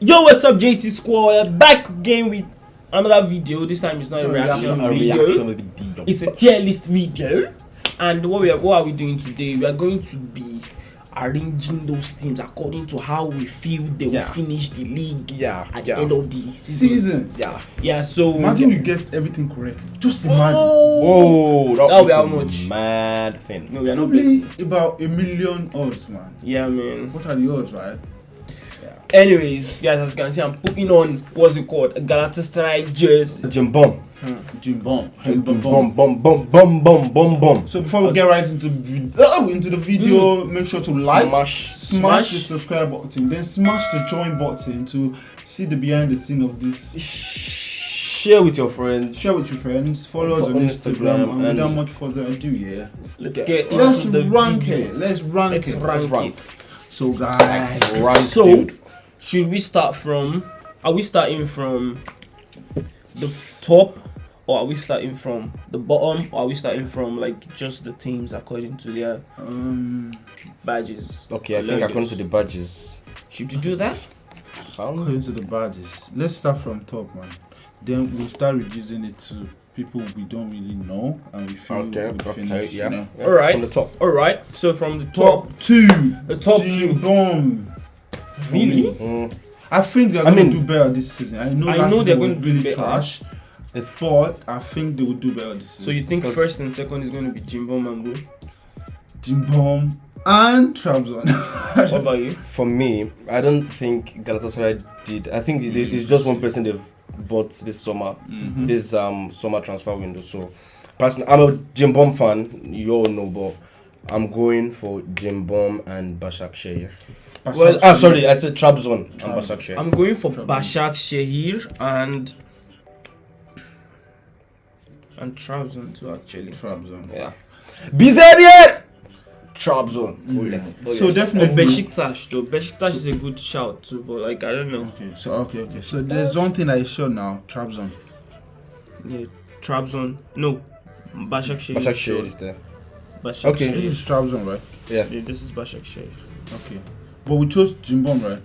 Yo, what's up, JT Squad? Back again with another video. This time it's not a reaction, A video. reaction video. It's a tier list video. And what we are, what are we doing today? We are going to be arranging those teams according to how we feel they will finish the league Yeah, at yeah. the end of the season. season. yeah. Yeah, so Imagine you get everything correct. Just imagine. Whoa, that That'll be how much? mad thing. no, we are not betting. Probably about a million odds, man. Yeah, man. What are the odds, right? Anyways, guys, as you can see, I'm putting on what's it called? A Galatasaray jersey. Jim Bum. Hmm. Jim Bomb. Jim bum, bum, bum, bum. So before we get right into vid- oh, into the video, hmm. make sure to like, Smash. smash, Smash. the subscribe button, then smash the join button to see the behind the scene of this. Share with your friends. Share with your friends, follow us Follow on Instagram Instagram, and and- without much further ado, yeah. Let's get Let's into the rank video. it. Let's rank Let's it. rank rank. it. So guys, Rank, So, dude. Should we start from? Are we starting from the top, or are we starting from the bottom, or are we starting from like just the teams according to their um, badges? Okay, I think according to the badges. Should we do that? Sound? according to the badges, let's start from top, man. Then we'll start reducing it to people we don't really know, and we feel Okay, would okay, finish. yeah. You yeah. Alright. From the top. All right. So from the top, Top two. the top Jim two. Bomb. Really? Mm. I think they're I going to do better this season. I know I last know they're gonna was do really better. trash, but I think they will do better this season. So you think first and second is going to be Jimbo Mambo? Jim Bomb and Trabzon. What about you? For me, I don't think Galatasaray did. I think it, it's just one person they've bought this summer, Mhm. this um summer transfer window. So, personally, I'm a Jim Bom fan. You all know, but I'm going for Jim Bom and Bashak Shehir. Well, ah, sorry, I said Trabzon and Trabzon. Bashak Shehir. I'm going for Trouble. Bashak Shehir and and Trabzon too actually. Trabzon. Yeah. Bizarre! Trabzon. Mm. Oh, So definitely. Or Besiktas though. Besiktas is a good shout too, but like I don't know. Okay, so okay, okay. So there's one thing I sure now, Trabzon. Yeah, Trabzon. No, Bashak Shehir. Bashak. Shehir is there. Bashak Okay. This Shehir. is Trabzon, right? Yeah. Yeah, this is Bashak Shehir. Okay. But we chose Jim Bomb, right?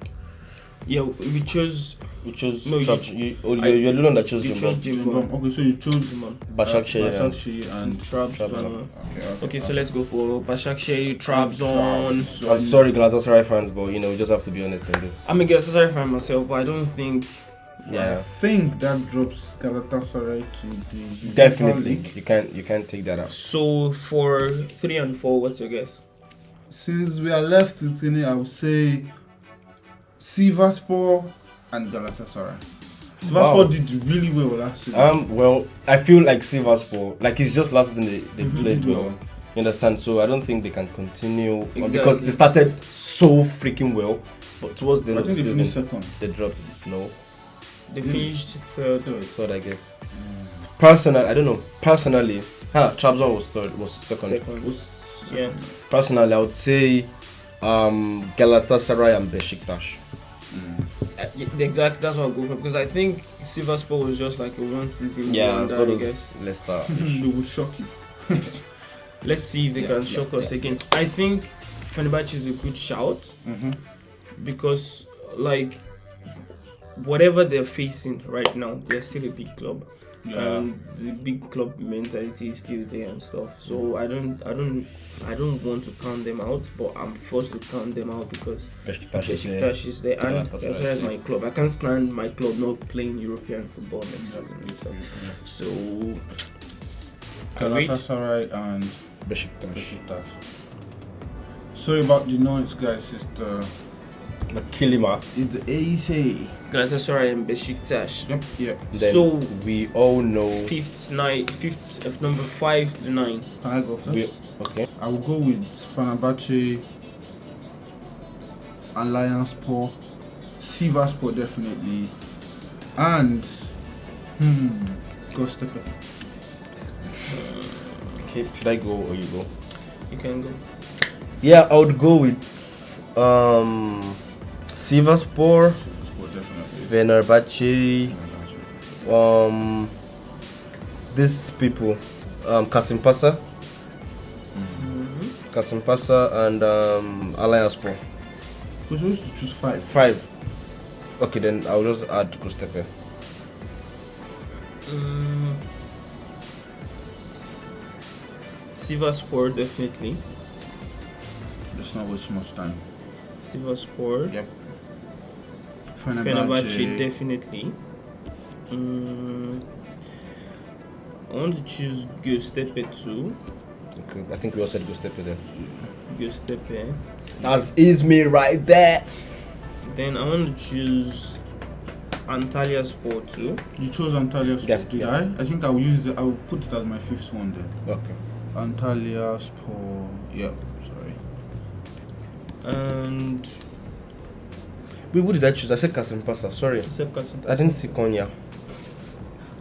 Yeah, we chose You chose No, you- You, oh, I- you're, you're the one that chose you Jim chose Bom. Jim Jimbo. Okay, so you chose Jimbo. Bashak uh, Bashak and- Shehir and Trabzon. Trabzon. Okay, okay. Okay, so let's go for Bashak Shehir, Trabzon. Trabzon. I'm sorry, Galatasaray fans, but you know, we just have to be honest in this. I'm a Galatasaray fan myself, but I don't think. I Yeah, think that drops Galatasaray to the Europa definitely. League. You can't, you can't take that out. So for three and four, what's your guess? Since we are left with three, I would say Sivasspor and Galatasaray. Sivasspor Wow. did really well last season. Um, well, I feel like Sivasspor, like it's just last season they, they played well. Well, You understand? So I don't think they can continue uh, because they started so freaking well, but towards the I end of the they season second. they dropped. No, They Mm. finished third. Third. third I guess. Personally, I don't know. Personally, huh, Trabzon was third, was second. Second. Was Yeah. Personally, I would say um, Galatasaray and Besiktas. Mm. Uh, yeah, exactly. That's what I'll go for because I think Sivasspor was just like a one season Yeah, wonder. that I was guess. Leicester. they will shock you. Let's see if they Yeah, can yeah, shock us yeah. again. I think Fenerbahce is a good shout Mm-hmm. because like whatever they're facing right now, they're still a big club. Yeah. and the big club mentality is still there and stuff. So mm. I don't, I don't, I don't want to count them out, but I'm forced to count them out because Besiktas is there. Besiktas is there and Galatasaray that's is why my club. I can't stand my club not playing European football next season. and stuff. So I rate Galatasaray and Besiktas. Besiktas. Sorry about the noise, guys. It's the Kilima. is the AC. Galatasaray and Besiktas. Yep. Yeah. Then So- we all know. Fifth, nine, fifth, of number five to nine. Can I go first? We, okay. I will go with Fenerbahce, Alanya Sport, Sivasspor definitely, and hmm, Göztepe. Okay. Should I go or you go? You can go. Yeah, I would go with um Sivasspor, Sivasspor definitely. Fenerbahce, um these people, um Kasim Pasa, Mm-hmm. Kasim Pasa and um Alanya We're supposed to choose five. Five. Okay, then I'll just add Göztepe. Mm. Sivasspor definitely. Let's not waste much time. Sivasspor. Yep. Fenerbahce definitely. Mm. I want to choose Göztepe too. Okay, I think we all said Göztepe there. Göztepe. That's is me right there. Then I want to choose Antalya Sport too. You chose Antalya Sport, Yeah, did yeah. I? I think I'll use it, I'll put it as my fifth one then. Okay. Antalya Sport, yeah, sorry. And Wait, what did I choose? I said Kasimpasa. Sorry. I didn't see Konya.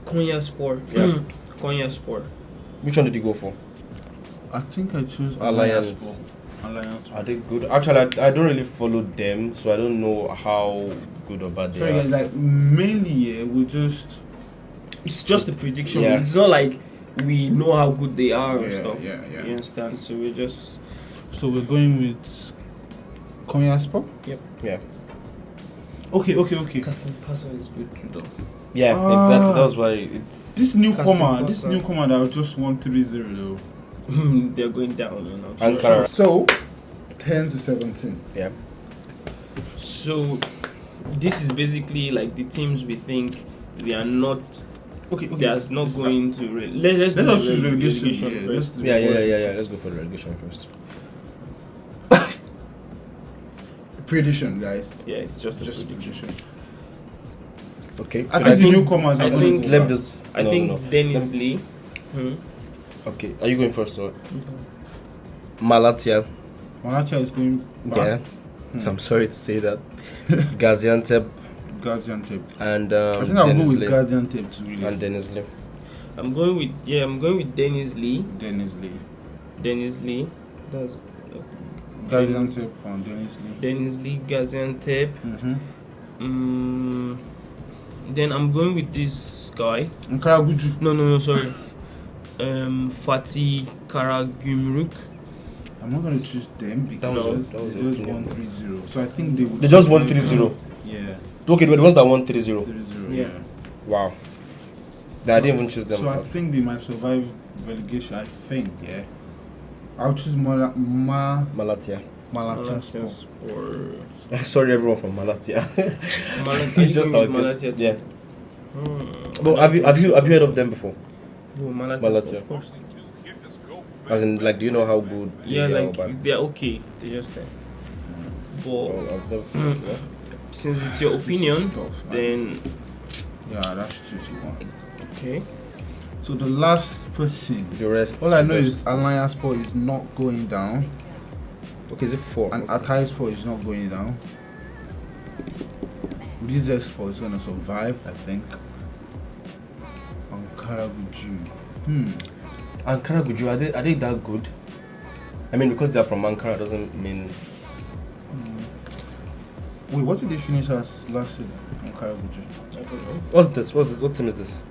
Konya Sport. Yeah. Konya Sport. Which one did you go for? I think I chose Alanya. Alanya Sport. Alanya Sport. Are they good? Actually, I, I don't really follow them, so I don't know how good or bad they Sorry are. guys, like mainly yeah, we just It's just a prediction. Yeah. It's not like we know how good they are or Yeah, stuff. yeah, yeah. You understand? So we're just so we're going with Konya Sport? Yep. Yeah. Okay, okay, okay. Kasimpasa is good too though. Yeah, Ah. exactly. That's why it's. This newcomer, this newcomer that was just one three zero though. They're going down you know. Ankara. So ten to seventeen. Yeah. So this is basically like the teams we think they are not Okay, okay. they are not going to re- let, let's Let do us the choose relegation. relegation yeah, first. let's- Yeah, yeah, yeah, yeah, yeah. Let's go for the relegation first. Prediction, guys. Yeah, it's just a Just prediction. prediction. Okay. I should think the think- newcomers I are going think- to Let me just. I no, think no. Denizli. Hmm? Okay. Are you going first or? Malatya. Malatia is going back. Yeah. Hmm. So I'm sorry to say that. Gaziantep Gaziantep. and um, I think I'll go with Denizli. Gaziantep to really. and Denizli. I'm going with yeah, I'm going with Denizli. Dennis Lee. Denizli. That's Gaziantep and Denizli. Dennis Lee Gaziantep. Mm-hmm. Mm, then I'm going with this guy. Ankara No, no, no, sorry. um, Fatih Karagümrük. I'm not going to choose them because was- that was they just opinion, won bro. 3 0. So I think they would. They just won survive. 3-0. Yeah, Okay, but the ones that won 3 0. 3 0. Yeah. Yeah. Wow. Then I didn't even choose them. So I think they might survive relegation. I think, yeah. I'll choose Mala, Ma, Malatya. Malatia Sport. Sport. Sorry, everyone from Malatya. Malat- it's just going our with too. Yeah. Hmm. But have you have you have you heard of them before? Oh, Malatya, Malatya. of course. As in, like, do you know how good? they Yeah, are like bad? they're okay. They're just there. But Oh, I've never- Mm. yeah. since it's your opinion, Stuff, man. then Yeah, that's 2 to 1. okay. So the last person. The rest. All I know is Alanya Sport is not going down, okay. Is it four? and Hatay Sport is not going down. Rize Sport is going to survive, I think. Ankaragücü. Hmm. Ankaragücü, are they are they that good? I mean, because they're from Ankara doesn't mean. Wait, what did they finish as last season? Ankaragücü. I don't know. What's this? What's this? What team is this?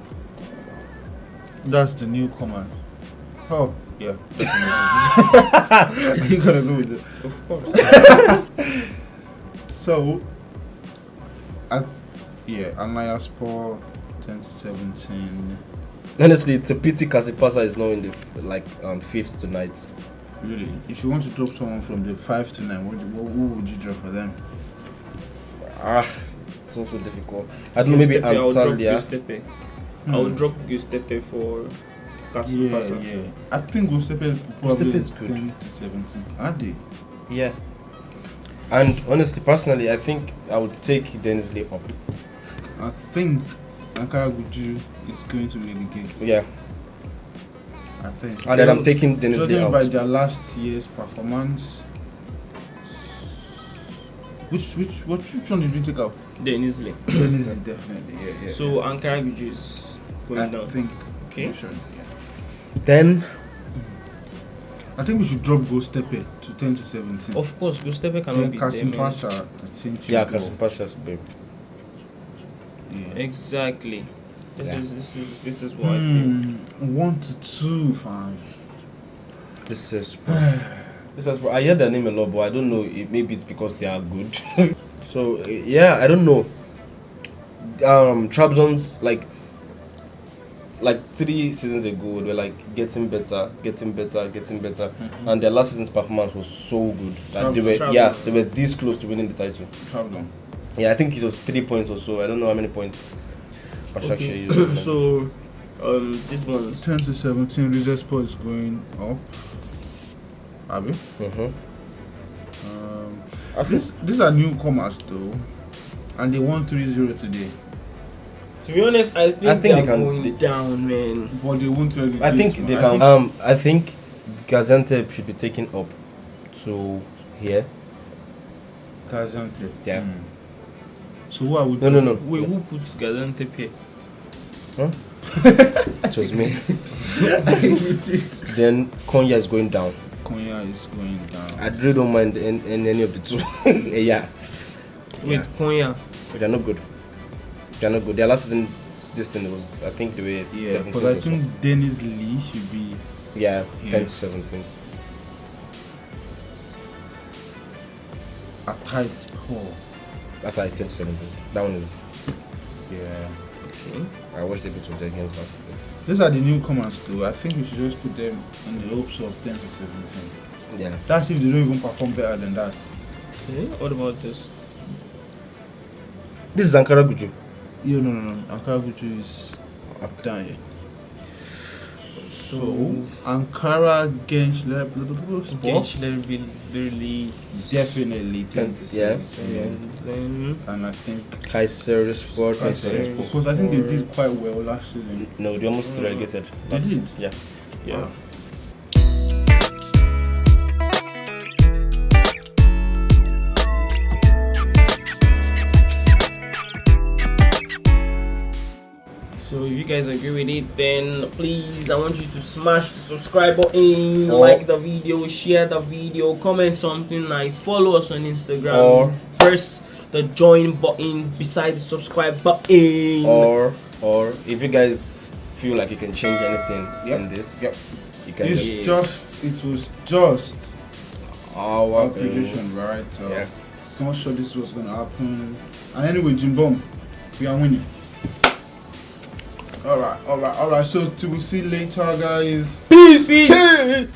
That's the new newcomer. Oh, yeah. you gotta go with it. Of course. So, I, yeah, Alanya Sport 10 to 17. Honestly, it's a pity Kasipasa is not in the like um fifth tonight. Really, if you want to drop someone from the 5 to 9, what, what, who would you drop for them? Ah, it's so so difficult. I don't know. Maybe I'll drop Antalya. Göztepe. I'll Hmm. drop Göztepe for Yeah, Casipasa. yeah. I think Göztepe is probably Göztepe is good. 10 to 17. Are they? Yeah. And honestly, personally, I think I would take Denizli up. I think Ankaragücü is going to relegate. Yeah. I think. And then I'm taking Denizli Judging out. by their last year's performance. Which which what which one did you take out? Denizli. Dennis Lee, definitely, yeah, yeah. So Ankaragücü is going I down. think Okay. we should, yeah. Then I think we should drop Göztepe to ten to seventeen. Of course, Göztepe cannot then be. Kasim man. Pasha, I think should yeah, go. Kasipasha's babe. Yeah. Exactly. This Yeah. is this is this is what I feel. Hmm, one to two, fam. This is. this is. I hear their name a lot, but I don't know. It, maybe it's because they are good. so uh, yeah, I don't know. um Trabzon's like like three seasons ago they were like getting better, getting better, getting better, and their last season's performance was so good that they were Trabzon. yeah they were this close to winning the title. Travel. Yeah, I think it was three points or so. I don't know how many points. Başakşehir Okay. used. so, um, this one's 10 to 17, Rizespor is going up. Abi? Mhm. Um, I think this, these are newcomers though. And they won 3 0 today. To be honest, I think, I think they're they can- going they- down, man. But they won't tell you. I think they can. Um, I think Gaziantep should be taken up to here. Gaziantep. Yeah. Hmm. So what are we No, no, no. Wait, who puts Gaziantep here? It was me. then Konya is going down. Konya is going down. I really don't mind in, in any of the two. yeah, Wait, Yeah. Konya. but they're not good. They're not good. Their last season, this thing was I think they were Yeah, 17 because I or so. think Denizli should be. yeah, Yeah. 10 to 17. a tight score. That's like 10 to 17. That one is. Yeah. Okay. I watched a bit of their games last season. These are the newcomers too. I think we should just put them in the hopes of 10 to 17. Yeah. That's if they don't even perform better than that. Okay. What about this? This is Ankaragücü. Yeah, no, no, no. Ankaragücü is down here. So, Ankara Gençler Sport Gençler Bil- Birliği. definitely 10 to Yeah. 17. And then And I think Kaiser Sport. Kayseri. because I think they did quite well last season. No, they almost mm. relegated. They last- did? Yeah. yeah. So if you guys agree with it, then please I want you to smash the subscribe button, Or- like the video, share the video, comment something nice, follow us on Instagram, Or- press the join button beside the subscribe button. Or, or if you guys feel like you can change anything Yep. in this, Yep. you can It's just just, it was just our our um, prediction, right? Uh, yeah. Not sure this was gonna happen. And anyway, Jim Bom, we are winning. Alright, alright, alright. So till we see later, guys. Peace.